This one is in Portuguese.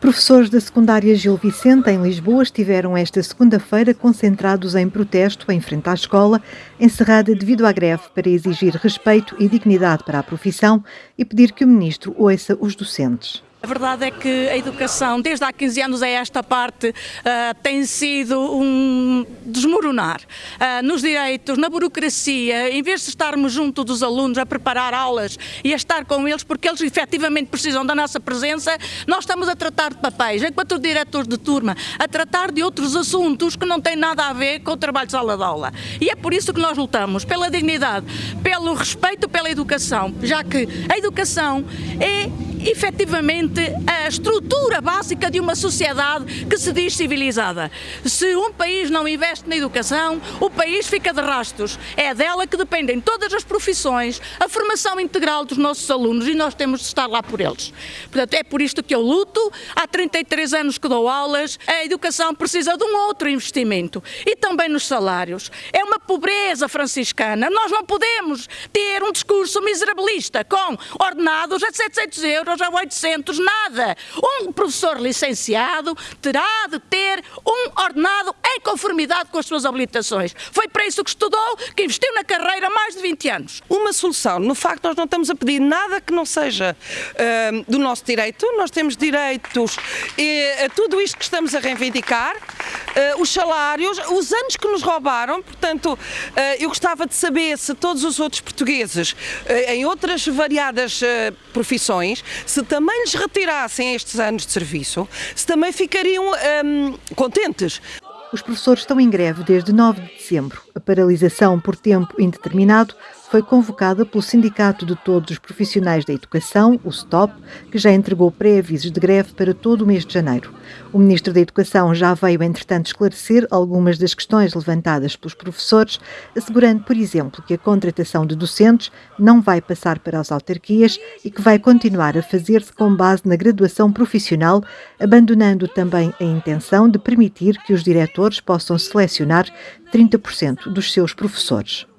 Professores da secundária Gil Vicente, em Lisboa, estiveram esta segunda-feira concentrados em protesto em frente à escola, encerrada devido à greve para exigir respeito e dignidade para a profissão e pedir que o ministro ouça os docentes. A verdade é que a educação, desde há 15 anos a esta parte, uh, tem sido um desmoronar uh, nos direitos, na burocracia, em vez de estarmos junto dos alunos a preparar aulas e a estar com eles, porque eles efetivamente precisam da nossa presença, nós estamos a tratar de papéis, enquanto diretores de turma, a tratar de outros assuntos que não têm nada a ver com o trabalho de sala de aula. E é por isso que nós lutamos, pela dignidade, pelo respeito pela educação, já que a educação é efetivamente a estrutura básica de uma sociedade que se diz civilizada. Se um país não investe na educação, o país fica de rastos. É dela que dependem todas as profissões, a formação integral dos nossos alunos e nós temos de estar lá por eles. Portanto, é por isto que eu luto. Há 33 anos que dou aulas, a educação precisa de um outro investimento e também nos salários. É uma pobreza franciscana. Nós não podemos ter um discurso miserabilista com ordenados a 700 euros euros a 800, nada. Um professor licenciado terá de ter um ordenado em conformidade com as suas habilitações. Foi para isso que estudou, que investiu na carreira mais de 20 anos. Uma solução, no facto nós não estamos a pedir nada que não seja uh, do nosso direito, nós temos direitos e, a tudo isto que estamos a reivindicar, uh, os salários, os anos que nos roubaram, portanto, uh, eu gostava de saber se todos os outros portugueses, em outras variadas profissões, se também lhes retirassem estes anos de serviço, se também ficariam hum, contentes. Os professores estão em greve desde 9 de dezembro. A paralisação por tempo indeterminado foi convocada pelo Sindicato de Todos os Profissionais da Educação, o STOP, que já entregou pré-avisos de greve para todo o mês de janeiro. O Ministro da Educação já veio, entretanto, esclarecer algumas das questões levantadas pelos professores, assegurando, por exemplo, que a contratação de docentes não vai passar para as autarquias e que vai continuar a fazer-se com base na graduação profissional, abandonando também a intenção de permitir que os diretores possam selecionar 30% dos seus professores.